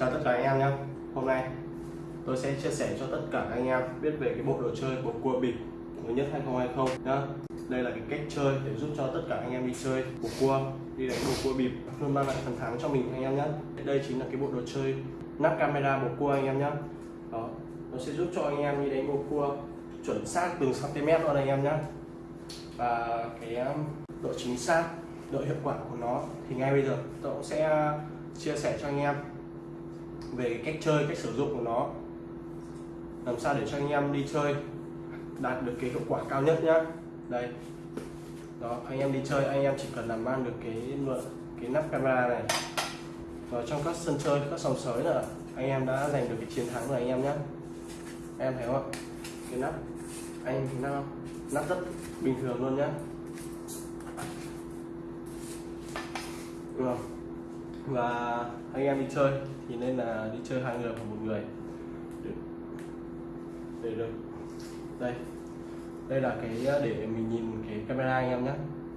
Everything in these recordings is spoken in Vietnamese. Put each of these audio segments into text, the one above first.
Chào tất cả anh em nhé. Hôm nay tôi sẽ chia sẻ cho tất cả anh em biết về cái bộ đồ chơi bầu cua bịp mới nhất 2020 nhá. Đây là cái cách chơi để giúp cho tất cả anh em đi chơi bầu cua, đi đánh bầu cua bịp, luôn mang lại phần thắng cho mình anh em nhé Đây chính là cái bộ đồ chơi nắp camera bầu cua anh em nhé Đó, nó sẽ giúp cho anh em đi đánh bầu cua chuẩn xác từng cm luôn anh em nhé và cái um, độ chính xác, độ hiệu quả của nó thì ngay bây giờ tôi cũng sẽ uh, chia sẻ cho anh em về cách chơi, cách sử dụng của nó. Làm sao để cho anh em đi chơi đạt được cái hiệu quả cao nhất nhá. Đây. Đó, anh em đi chơi, anh em chỉ cần làm mang được cái cái nắp camera này. Vào trong các sân chơi, các sòng sới là anh em đã giành được cái chiến thắng rồi anh em nhé em thấy không ạ? Cái nắp. Anh thấy không? Nắp rất bình thường luôn nhá. Đúng không? Và anh em đi chơi. Thì nên là đi chơi hai người hoặc một người. Để, để được. Đây. Đây là cái ờ, để mình nhìn cái camera anh em nhé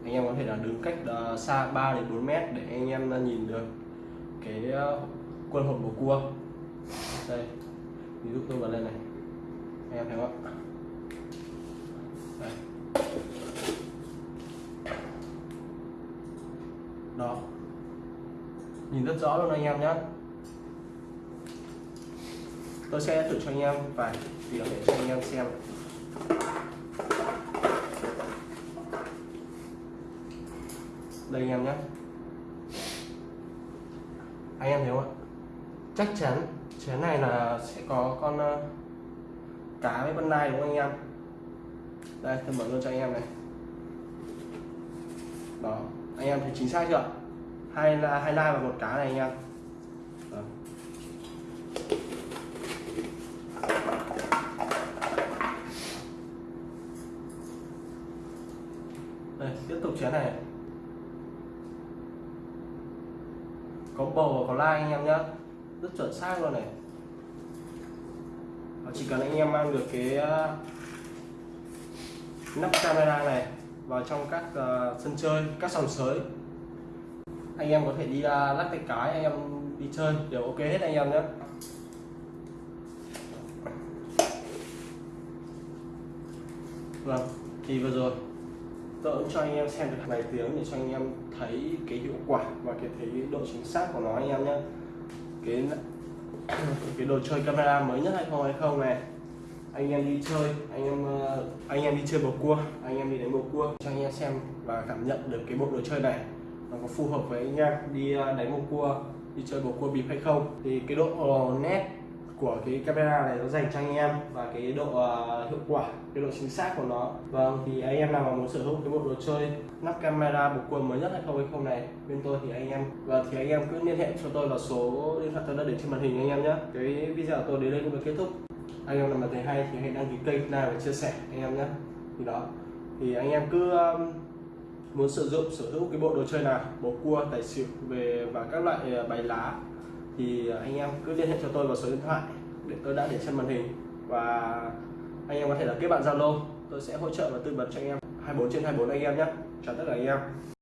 anh em có thể là đứng cách ờ, xa 3 đến 4 mét để anh em ờ, nhìn được cái quân hộp bầu cua. Đây. Ví dụ tôi bật lên này. Anh em thấy không ạ? Đây. đó nhìn rất rõ luôn anh em nhé tôi sẽ thử cho anh em vài tiếng để cho anh em xem. Đây anh em nhé anh em thấy không ạ? Chắc chắn, chén này là sẽ có con ờ, cá với con nai đúng không anh em? Đây, tôi mở luôn cho anh em này. Đó, anh em thấy chính xác chưa hai là hai nai và một cá này anh em. Đây tiếp tục chén này. Có bầu và có lai anh em nhé rất chuẩn xác luôn này. Chỉ cần anh em mang được cái ờ, nắp camera này vào trong các uh, sân chơi các sòng sới anh em có thể đi uh, lắc tay cái anh em đi chơi. Đều ok hết anh em nhé vâng thì vừa rồi tôi cũng cho anh em xem được vài tiếng để cho anh em thấy cái hiệu quả và cái thấy độ chính xác của nó anh em nhé cái cái đồ chơi camera mới nhất 2020 này. Anh em đi chơi anh em ờ, anh em đi chơi bầu cua anh em đi đánh bầu cua. Cho anh em xem và cảm nhận được cái bộ đồ chơi này nó có phù hợp với anh em đi ờ, đánh bầu cua đi chơi bầu cua bịp hay không. Thì cái độ ờ, nét của cái camera này nó dành cho anh em và cái độ uh, hiệu quả cái độ chính xác của nó. Vâng thì anh em nào mà muốn sở hữu cái bộ đồ chơi lắp camera bầu cua mới nhất 2020 này bên tôi thì anh em và thì anh em cứ liên hệ cho tôi vào số điện thoại tôi đã để trên màn hình anh em nhé. Cái video tôi đến đây cũng đã kết thúc. Anh em nào mà thấy hay thì hãy đăng ký kênh like và chia sẻ anh em nhé. Thì đó. Thì anh em cứ um, muốn sử dụng, sở hữu cái bộ đồ chơi nào? Bầu cua, tài xỉu về và các loại à, bài lá. Thì à, anh em cứ liên hệ cho tôi vào số điện thoại để tôi đã để trên màn hình. Và anh em có thể là kết bạn Zalo. Tôi sẽ hỗ trợ và tư vấn cho anh em. 24 trên 24 anh em nhé. Chào tất cả anh em.